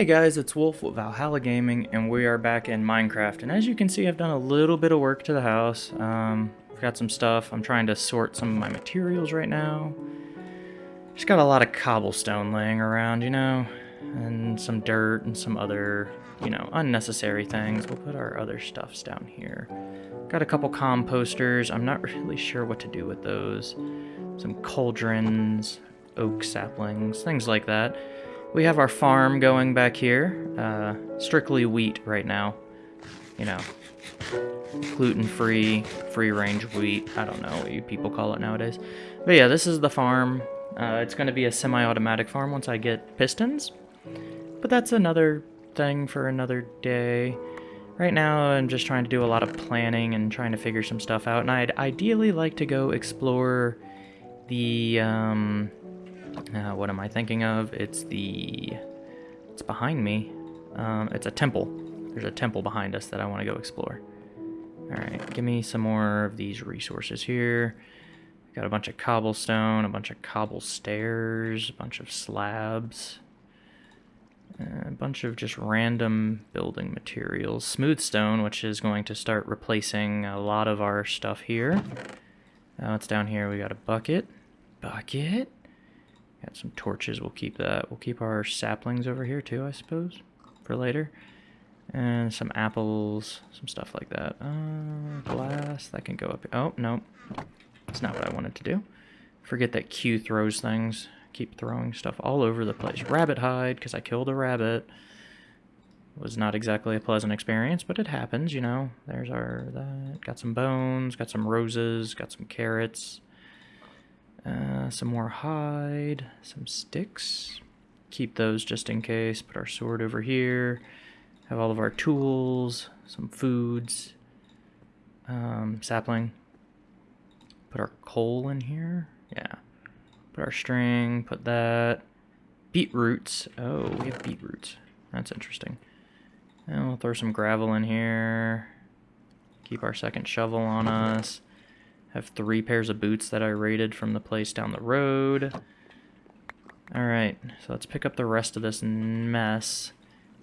Hey guys, it's Wolf with Valhalla Gaming, and we are back in Minecraft. And as you can see, I've done a little bit of work to the house. Um, I've got some stuff. I'm trying to sort some of my materials right now. Just got a lot of cobblestone laying around, you know, and some dirt and some other, you know, unnecessary things. We'll put our other stuffs down here. Got a couple composters. I'm not really sure what to do with those. Some cauldrons, oak saplings, things like that. We have our farm going back here. Uh, strictly wheat right now. You know, gluten-free, free-range wheat. I don't know what you people call it nowadays. But yeah, this is the farm. Uh, it's going to be a semi-automatic farm once I get pistons. But that's another thing for another day. Right now, I'm just trying to do a lot of planning and trying to figure some stuff out. And I'd ideally like to go explore the, um, uh, what am I thinking of? It's the... It's behind me. Um, it's a temple. There's a temple behind us that I want to go explore. Alright, give me some more of these resources here. Got a bunch of cobblestone, a bunch of cobble stairs, a bunch of slabs. A bunch of just random building materials. Smooth stone, which is going to start replacing a lot of our stuff here. Now it's down here. We got a bucket. Bucket. Got some torches, we'll keep that. We'll keep our saplings over here too, I suppose, for later. And some apples, some stuff like that. Uh, glass, that can go up. Oh, no. That's not what I wanted to do. Forget that Q throws things. Keep throwing stuff all over the place. Rabbit hide, because I killed a rabbit. Was not exactly a pleasant experience, but it happens, you know. There's our, that. Got some bones, got some roses, got some carrots. Uh, some more hide, some sticks. Keep those just in case. Put our sword over here. Have all of our tools, some foods, um, sapling. Put our coal in here. Yeah. Put our string, put that. Beetroots. Oh, we have beetroots. That's interesting. And we'll throw some gravel in here. Keep our second shovel on us. Have three pairs of boots that I raided from the place down the road. Alright, so let's pick up the rest of this mess.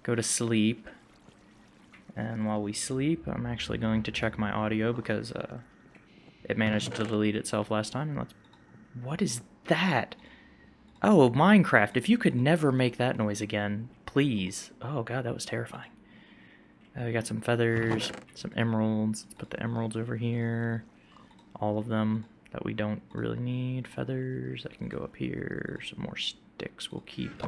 Go to sleep. And while we sleep, I'm actually going to check my audio because uh, it managed to delete itself last time. let's... What is that? Oh, Minecraft, if you could never make that noise again, please. Oh god, that was terrifying. Uh, we got some feathers, some emeralds. Let's put the emeralds over here all of them that we don't really need. Feathers, that can go up here. Some more sticks we'll keep.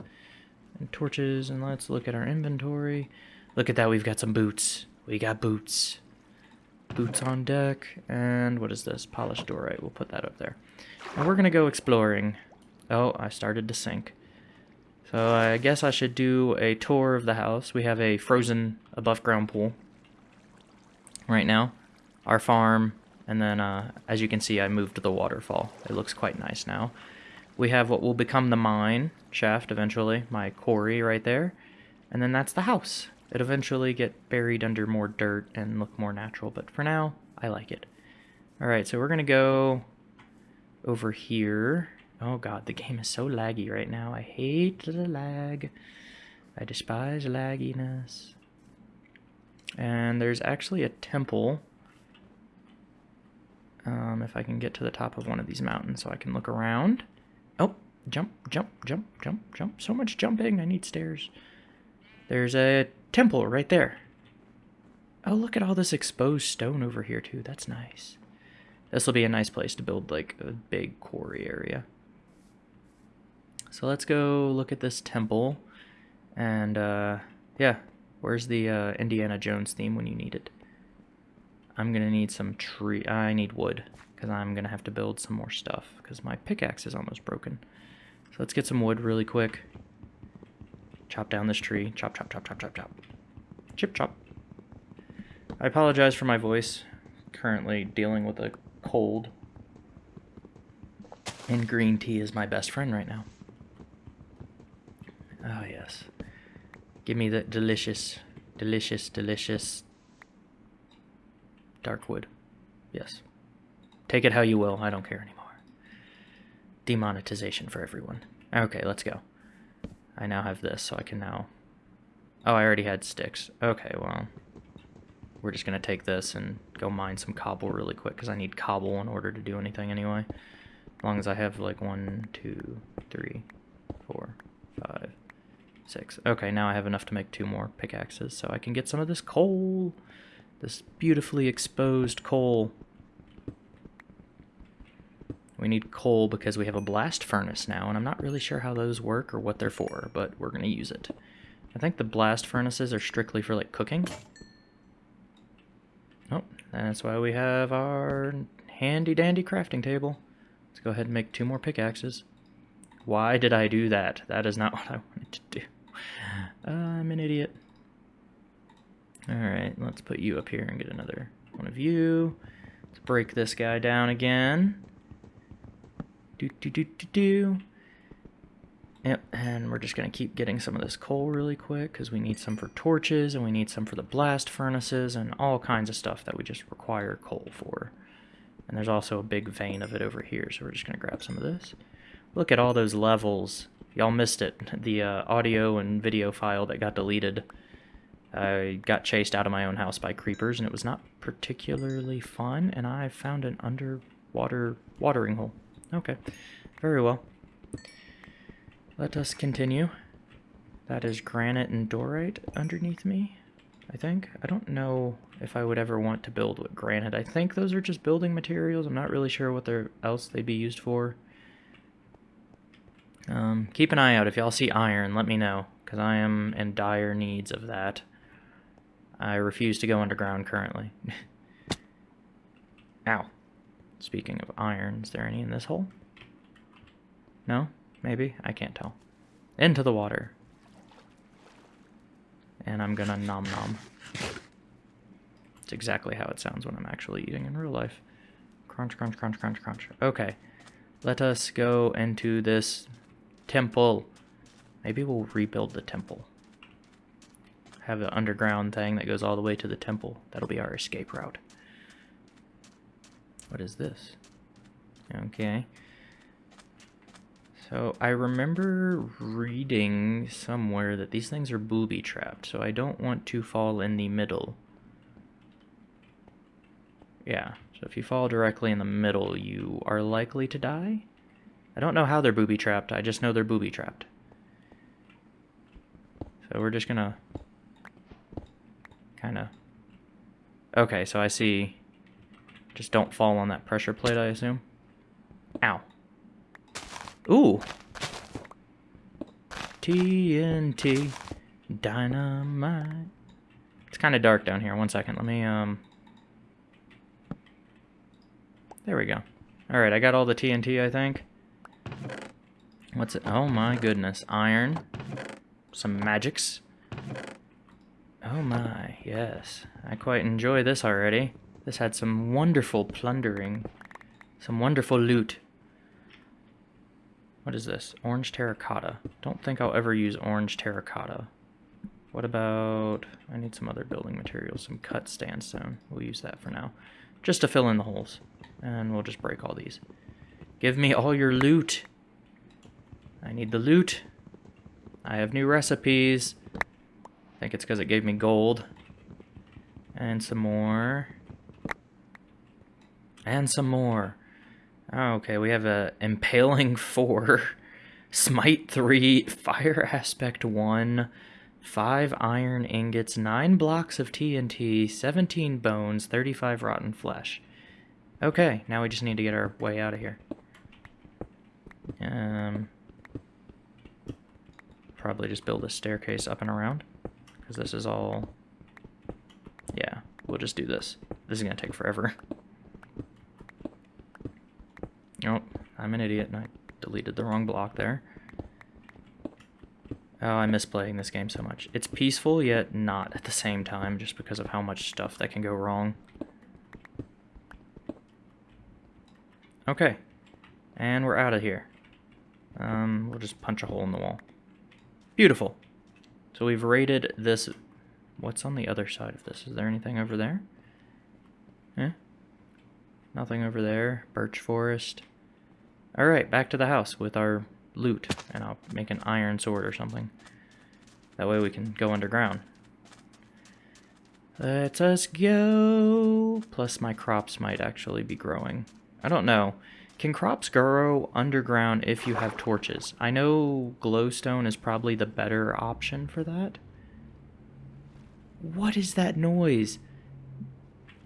And torches, and let's look at our inventory. Look at that, we've got some boots. We got boots. Boots on deck, and what is this? Polished diorite, we'll put that up there. And we're gonna go exploring. Oh, I started to sink. So I guess I should do a tour of the house. We have a frozen above ground pool right now. Our farm, and then, uh, as you can see, I moved the waterfall. It looks quite nice now. We have what will become the mine shaft eventually, my quarry right there. And then that's the house. It eventually get buried under more dirt and look more natural, but for now, I like it. Alright, so we're to go over here. Oh god, the game is so laggy right now. I hate the lag. I despise lagginess. And there's actually a temple um, if I can get to the top of one of these mountains so I can look around. Oh, jump, jump, jump, jump, jump. So much jumping. I need stairs. There's a temple right there. Oh, look at all this exposed stone over here, too. That's nice. This will be a nice place to build, like, a big quarry area. So let's go look at this temple. And, uh, yeah. Where's the uh, Indiana Jones theme when you need it? I'm gonna need some tree. I need wood because I'm gonna have to build some more stuff because my pickaxe is almost broken. So let's get some wood really quick. Chop down this tree. Chop, chop, chop, chop, chop, chop. Chip, chop. I apologize for my voice. Currently dealing with a cold. And green tea is my best friend right now. Oh, yes. Give me the delicious, delicious, delicious Darkwood. Yes. Take it how you will. I don't care anymore. Demonetization for everyone. Okay, let's go. I now have this, so I can now Oh, I already had sticks. Okay, well. We're just going to take this and go mine some cobble really quick, because I need cobble in order to do anything anyway. As long as I have, like, one, two, three, four, five, six. Okay, now I have enough to make two more pickaxes, so I can get some of this coal. This beautifully exposed coal. We need coal because we have a blast furnace now, and I'm not really sure how those work or what they're for, but we're going to use it. I think the blast furnaces are strictly for, like, cooking. Oh, that's why we have our handy-dandy crafting table. Let's go ahead and make two more pickaxes. Why did I do that? That is not what I wanted to do. I'm an idiot. Alright, let's put you up here and get another one of you. Let's break this guy down again. Do do do do do. Yep, and we're just going to keep getting some of this coal really quick because we need some for torches and we need some for the blast furnaces and all kinds of stuff that we just require coal for. And there's also a big vein of it over here, so we're just going to grab some of this. Look at all those levels. Y'all missed it. The uh, audio and video file that got deleted I got chased out of my own house by creepers, and it was not particularly fun, and I found an underwater watering hole. Okay, very well. Let us continue. That is granite and diorite underneath me, I think. I don't know if I would ever want to build with granite. I think those are just building materials. I'm not really sure what they're else they'd be used for. Um, keep an eye out. If y'all see iron, let me know, because I am in dire needs of that. I refuse to go underground currently. Ow. Speaking of iron, is there any in this hole? No? Maybe? I can't tell. Into the water. And I'm gonna nom nom. It's exactly how it sounds when I'm actually eating in real life. Crunch, crunch, crunch, crunch, crunch. Okay. Let us go into this temple. Maybe we'll rebuild the temple have an underground thing that goes all the way to the temple. That'll be our escape route. What is this? Okay. So I remember reading somewhere that these things are booby trapped, so I don't want to fall in the middle. Yeah, so if you fall directly in the middle, you are likely to die. I don't know how they're booby trapped, I just know they're booby trapped. So we're just gonna kind of... Okay, so I see... Just don't fall on that pressure plate, I assume. Ow. Ooh! TNT Dynamite. It's kind of dark down here. One second, let me, um... There we go. Alright, I got all the TNT, I think. What's it? Oh my goodness. Iron. Some magics. Oh my, yes. I quite enjoy this already. This had some wonderful plundering. Some wonderful loot. What is this? Orange terracotta. Don't think I'll ever use orange terracotta. What about... I need some other building materials. Some cut sandstone. We'll use that for now. Just to fill in the holes. And we'll just break all these. Give me all your loot. I need the loot. I have new recipes. Think it's because it gave me gold. And some more. And some more. Oh, okay, we have a Impaling 4, Smite 3, Fire Aspect 1, 5 iron ingots, 9 blocks of TNT, 17 bones, 35 rotten flesh. Okay, now we just need to get our way out of here. Um, probably just build a staircase up and around because this is all... Yeah, we'll just do this. This is going to take forever. Oh, I'm an idiot and I deleted the wrong block there. Oh, I miss playing this game so much. It's peaceful, yet not at the same time, just because of how much stuff that can go wrong. Okay. And we're out of here. Um, we'll just punch a hole in the wall. Beautiful. So we've rated this. What's on the other side of this? Is there anything over there? Eh? Nothing over there. Birch forest. Alright, back to the house with our loot. And I'll make an iron sword or something. That way we can go underground. Let us go. Plus my crops might actually be growing. I don't know. Can crops grow underground if you have torches? I know glowstone is probably the better option for that. What is that noise?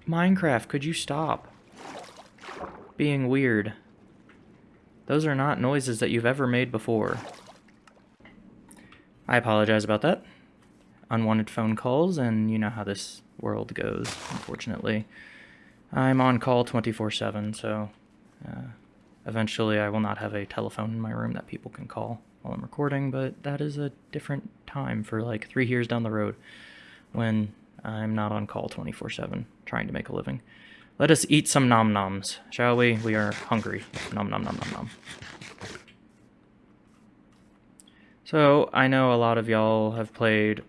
Minecraft, could you stop being weird? Those are not noises that you've ever made before. I apologize about that. Unwanted phone calls, and you know how this world goes, unfortunately. I'm on call 24-7, so uh, eventually I will not have a telephone in my room that people can call while I'm recording, but that is a different time for like three years down the road when I'm not on call 24-7 trying to make a living. Let us eat some nom-noms, shall we? We are hungry. Nom nom nom nom nom. So, I know a lot of y'all have played...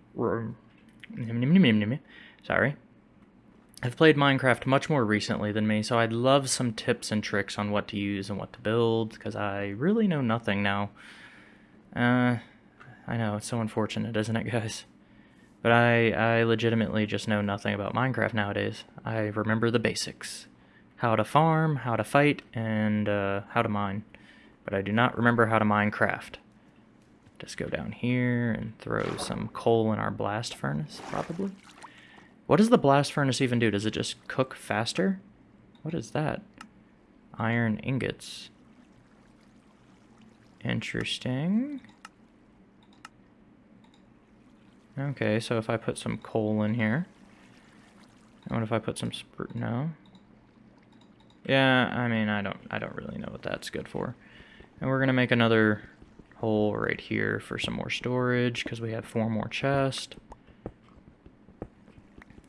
Sorry. I've played Minecraft much more recently than me, so I'd love some tips and tricks on what to use and what to build, because I really know nothing now. Uh, I know, it's so unfortunate, isn't it, guys? But I, I legitimately just know nothing about Minecraft nowadays. I remember the basics. How to farm, how to fight, and uh, how to mine. But I do not remember how to Minecraft. Just go down here and throw some coal in our blast furnace, probably. What does the blast furnace even do? Does it just cook faster? What is that? Iron ingots. Interesting. Okay, so if I put some coal in here. What if I put some no? Yeah, I mean, I don't I don't really know what that's good for. And we're going to make another hole right here for some more storage because we have four more chests.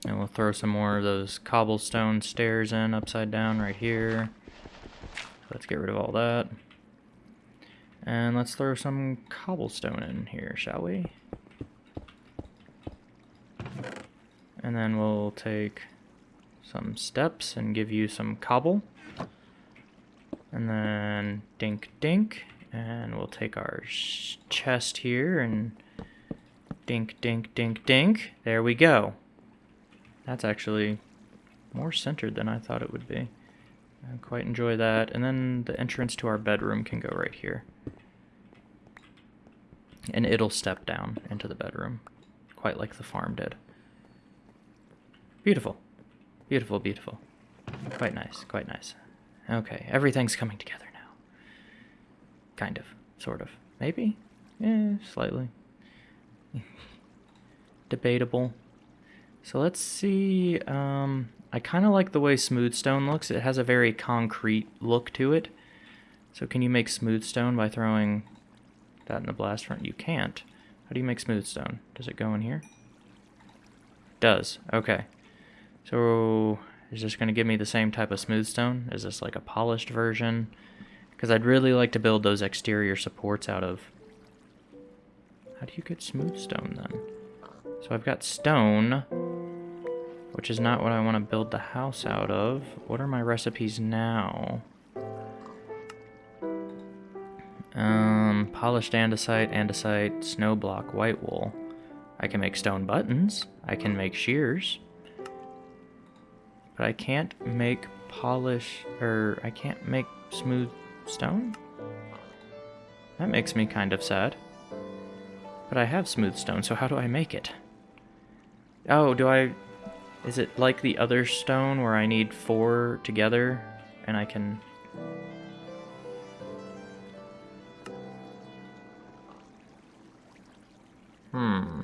And we'll throw some more of those cobblestone stairs in upside down right here. Let's get rid of all that. And let's throw some cobblestone in here, shall we? And then we'll take some steps and give you some cobble. And then dink dink. And we'll take our chest here and dink dink dink dink. There we go. That's actually more centered than I thought it would be. I quite enjoy that. And then the entrance to our bedroom can go right here. And it'll step down into the bedroom, quite like the farm did. Beautiful. Beautiful, beautiful. Quite nice, quite nice. Okay, everything's coming together now. Kind of, sort of. Maybe? Eh, slightly. Debatable. So let's see, um, I kind of like the way smooth stone looks. It has a very concrete look to it. So can you make smooth stone by throwing that in the blast front? You can't. How do you make smooth stone? Does it go in here? Does. Okay. So is this going to give me the same type of smooth stone? Is this like a polished version? Because I'd really like to build those exterior supports out of... How do you get smooth stone then? So I've got stone, which is not what I want to build the house out of. What are my recipes now? Um, polished andesite, andesite, snow block, white wool. I can make stone buttons. I can make shears. But I can't make polish, or I can't make smooth stone? That makes me kind of sad. But I have smooth stone, so how do I make it? Oh, do I... Is it like the other stone where I need four together and I can... Hmm.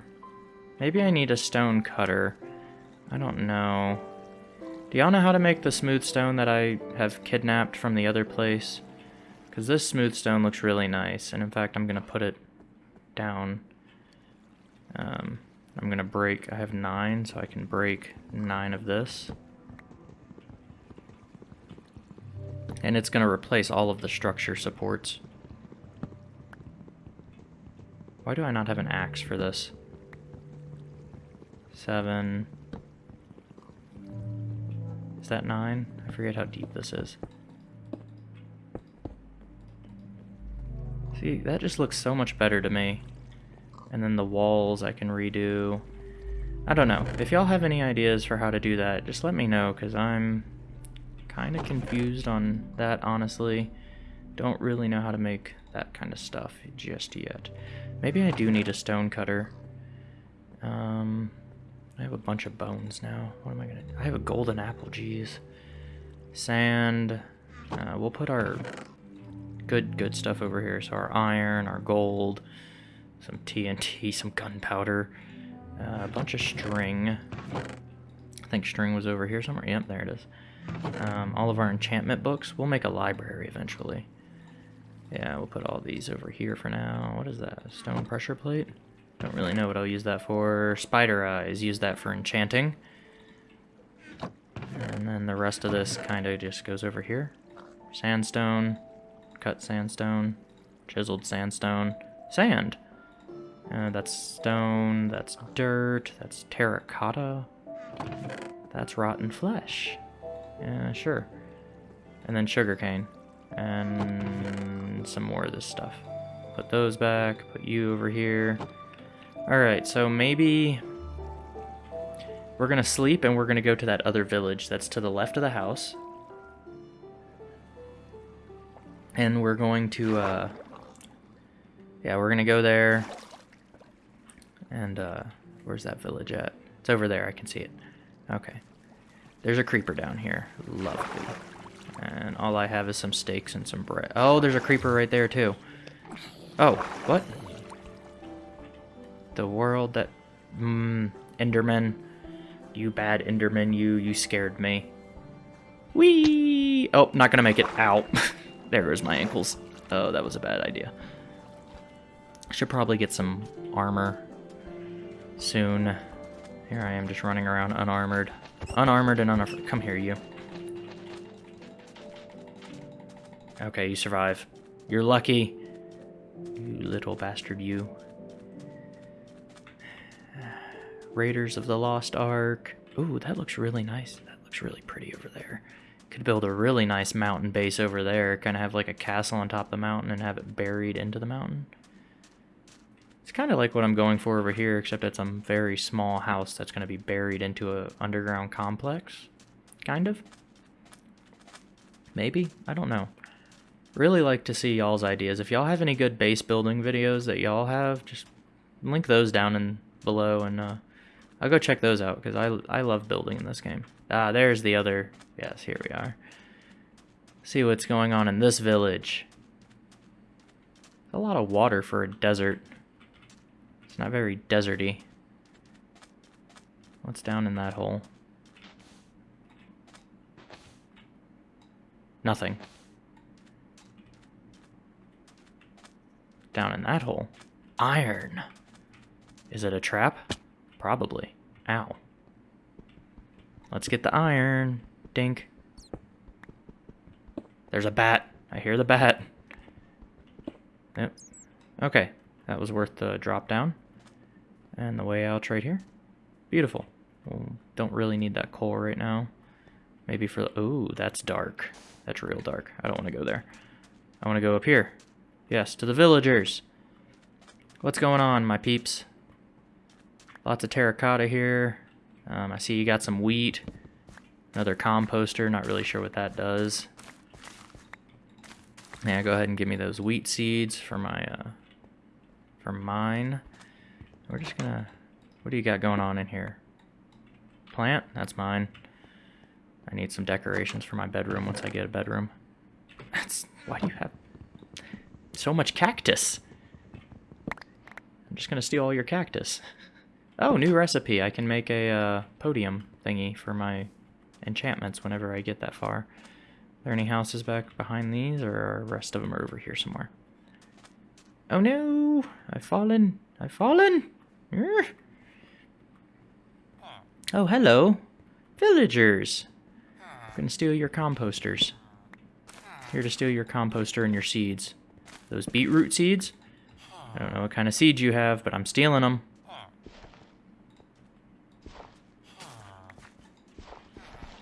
Maybe I need a stone cutter. I don't know. Do y'all know how to make the smooth stone that I have kidnapped from the other place? Because this smooth stone looks really nice, and in fact I'm going to put it down. Um, I'm going to break, I have nine, so I can break nine of this. And it's going to replace all of the structure supports. Why do I not have an axe for this? Seven. Is that nine? I forget how deep this is. See, that just looks so much better to me. And then the walls I can redo. I don't know. If y'all have any ideas for how to do that, just let me know, because I'm kind of confused on that, honestly. Don't really know how to make that kind of stuff just yet. Maybe I do need a stone cutter. Um, I have a bunch of bones now. What am I gonna? I have a golden apple, jeez. Sand. Uh, we'll put our good, good stuff over here. So our iron, our gold, some TNT, some gunpowder, uh, a bunch of string. I think string was over here somewhere. Yep, there it is. Um, all of our enchantment books. We'll make a library eventually. Yeah, we'll put all these over here for now. What is that? Stone pressure plate? Don't really know what I'll use that for. Spider eyes, use that for enchanting. And then the rest of this kind of just goes over here. Sandstone, cut sandstone, chiseled sandstone, sand. Uh, that's stone, that's dirt, that's terracotta, that's rotten flesh. Yeah, sure. And then sugarcane. And some more of this stuff. Put those back, put you over here. Alright, so maybe we're gonna sleep and we're gonna go to that other village that's to the left of the house. And we're going to, uh, yeah, we're gonna go there. And, uh, where's that village at? It's over there, I can see it. Okay. There's a creeper down here. Lovely. And all I have is some steaks and some bread. Oh, there's a creeper right there, too. Oh, what? The world that... Mmm, Enderman. You bad Enderman, you. You scared me. Whee! Oh, not gonna make it. Ow. there is my ankles. Oh, that was a bad idea. Should probably get some armor soon. Here I am just running around unarmored. Unarmored and unarmored. Come here, you. Okay, you survive. You're lucky. You little bastard, you. Raiders of the Lost Ark. Ooh, that looks really nice. That looks really pretty over there. Could build a really nice mountain base over there. Kind of have like a castle on top of the mountain and have it buried into the mountain. It's kind of like what I'm going for over here, except it's a very small house that's going to be buried into a underground complex. Kind of. Maybe? I don't know. Really like to see y'all's ideas. If y'all have any good base building videos that y'all have, just link those down in below and uh, I'll go check those out because I, I love building in this game. Ah, there's the other. Yes, here we are. See what's going on in this village. A lot of water for a desert. It's not very deserty. What's down in that hole? Nothing. Down in that hole. Iron. Is it a trap? Probably. Ow. Let's get the iron. Dink. There's a bat. I hear the bat. Yep. Okay. That was worth the drop down. And the way out right here. Beautiful. Don't really need that coal right now. Maybe for the... Ooh, that's dark. That's real dark. I don't want to go there. I want to go up here. Yes, to the villagers. What's going on, my peeps? Lots of terracotta here. Um, I see you got some wheat. Another composter, not really sure what that does. Yeah, go ahead and give me those wheat seeds for my, uh, for mine. We're just gonna, what do you got going on in here? Plant, that's mine. I need some decorations for my bedroom once I get a bedroom. That's, why do you have so much cactus? I'm just gonna steal all your cactus. Oh, new recipe. I can make a uh, podium thingy for my enchantments whenever I get that far. Are there any houses back behind these, or are the rest of them are over here somewhere? Oh no! I've fallen! I've fallen! Oh, hello! Villagers! I'm gonna steal your composters. Here to steal your composter and your seeds. Those beetroot seeds? I don't know what kind of seeds you have, but I'm stealing them.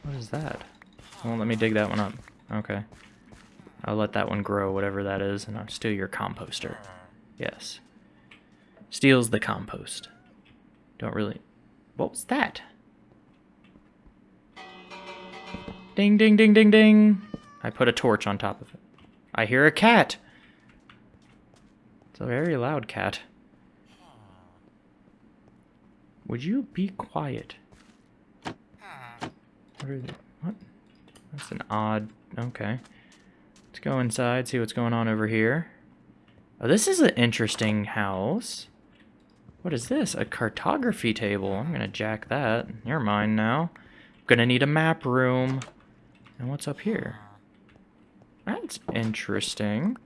What is that? Well, let me dig that one up. Okay. I'll let that one grow, whatever that is, and I'll steal your composter. Yes. Steals the compost. Don't really... What was that? Ding, ding, ding, ding, ding. I put a torch on top of it. I hear a cat. It's a very loud cat. Would you be quiet? What they? What? That's an odd... Okay. Let's go inside, see what's going on over here. Oh, this is an interesting house. What is this? A cartography table. I'm gonna jack that. You're mine now. Gonna need a map room. And what's up here? That's interesting.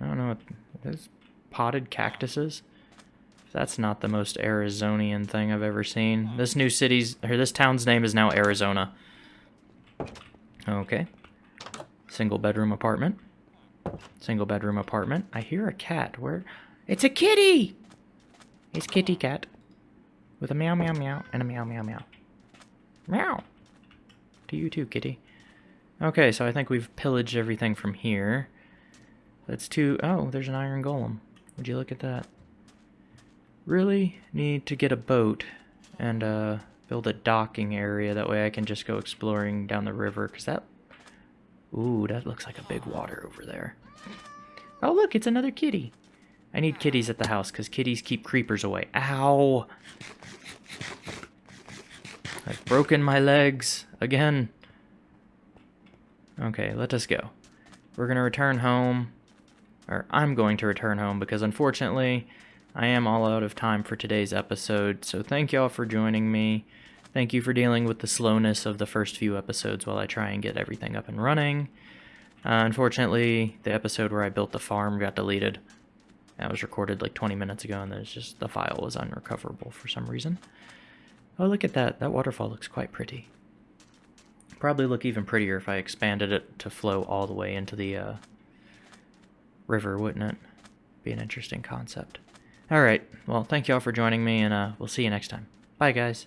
I don't know what... There's potted cactuses? That's not the most Arizonian thing I've ever seen. This new city's... Or this town's name is now Arizona. Okay. Single bedroom apartment. Single bedroom apartment. I hear a cat. Where? It's a kitty! It's kitty cat. With a meow meow meow and a meow meow meow. Meow! To you too, kitty. Okay, so I think we've pillaged everything from here. That's two... Oh, there's an iron golem. Would you look at that? Really need to get a boat and uh, build a docking area. That way I can just go exploring down the river. Because that... Ooh, that looks like a big water over there. Oh, look, it's another kitty. I need kitties at the house because kitties keep creepers away. Ow! I've broken my legs again. Okay, let us go. We're going to return home. Or I'm going to return home because unfortunately I am all out of time for today's episode. So thank y'all for joining me. Thank you for dealing with the slowness of the first few episodes while I try and get everything up and running. Uh, unfortunately, the episode where I built the farm got deleted. That was recorded like 20 minutes ago, and there's just the file was unrecoverable for some reason. Oh, look at that. That waterfall looks quite pretty. Probably look even prettier if I expanded it to flow all the way into the uh, river, wouldn't it? Be an interesting concept. Alright, well, thank y'all for joining me, and uh, we'll see you next time. Bye, guys.